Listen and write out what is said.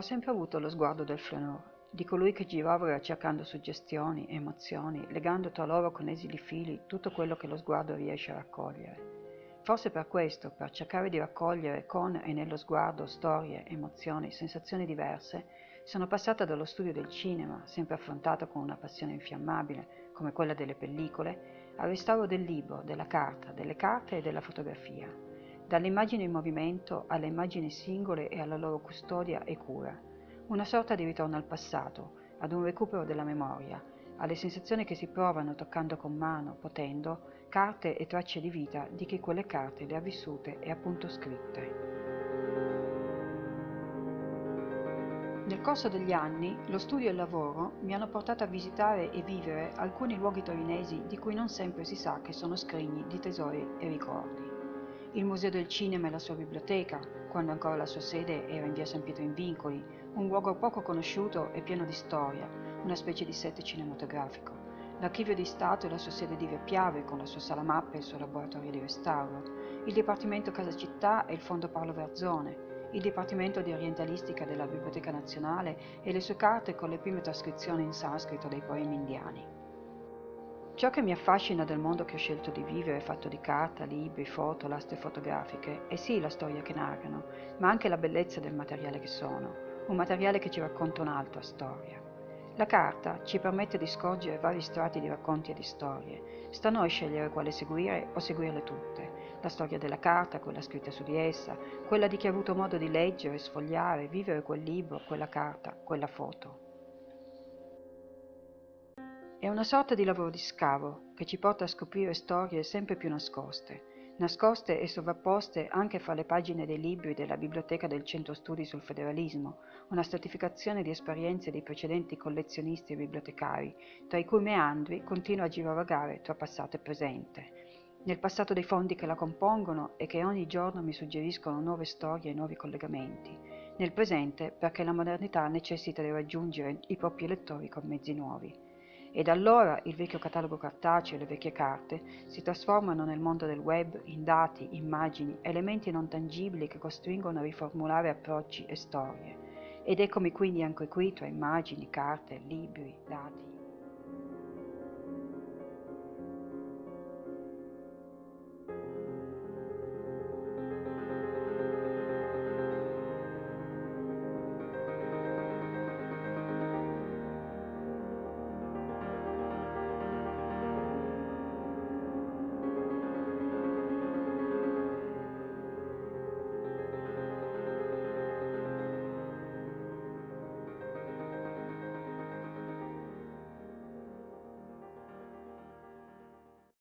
Ho sempre avuto lo sguardo del flaneur, di colui che girava cercando suggestioni, emozioni, legando tra loro con esili fili tutto quello che lo sguardo riesce a raccogliere. Forse per questo, per cercare di raccogliere con e nello sguardo storie, emozioni, sensazioni diverse, sono passata dallo studio del cinema, sempre affrontato con una passione infiammabile, come quella delle pellicole, al restauro del libro, della carta, delle carte e della fotografia, dalle immagini in movimento alle immagini singole e alla loro custodia e cura, una sorta di ritorno al passato, ad un recupero della memoria, alle sensazioni che si provano toccando con mano, potendo, carte e tracce di vita di chi quelle carte le ha vissute e appunto scritte. Nel corso degli anni, lo studio e il lavoro mi hanno portato a visitare e vivere alcuni luoghi torinesi di cui non sempre si sa che sono scrigni di tesori e ricordi. Il Museo del Cinema e la sua biblioteca, quando ancora la sua sede era in via San Pietro in Vincoli, un luogo poco conosciuto e pieno di storia, una specie di set cinematografico. L'Archivio di Stato e la sua sede di Via Piave, con la sua sala mappe e il suo laboratorio di restauro, il Dipartimento Casa Città e il Fondo Paolo Verzone, il Dipartimento di Orientalistica della Biblioteca Nazionale e le sue carte con le prime trascrizioni in sanscrito dei poemi indiani. Ciò che mi affascina del mondo che ho scelto di vivere, fatto di carta, libri, foto, lastre fotografiche, è sì la storia che narrano, ma anche la bellezza del materiale che sono, un materiale che ci racconta un'altra storia. La carta ci permette di scorgere vari strati di racconti e di storie. Sta a noi scegliere quale seguire o seguirle tutte la storia della carta, quella scritta su di essa, quella di chi ha avuto modo di leggere, sfogliare, vivere quel libro, quella carta, quella foto. È una sorta di lavoro di scavo che ci porta a scoprire storie sempre più nascoste, nascoste e sovrapposte anche fra le pagine dei libri della biblioteca del Centro Studi sul Federalismo, una stratificazione di esperienze dei precedenti collezionisti e bibliotecari, tra i cui meandri continua a girovagare tra passato e presente, nel passato dei fondi che la compongono e che ogni giorno mi suggeriscono nuove storie e nuovi collegamenti, nel presente perché la modernità necessita di raggiungere i propri lettori con mezzi nuovi. Ed allora il vecchio catalogo cartaceo e le vecchie carte si trasformano nel mondo del web in dati, immagini, elementi non tangibili che costringono a riformulare approcci e storie. Ed eccomi quindi anche qui tra immagini, carte, libri, dati.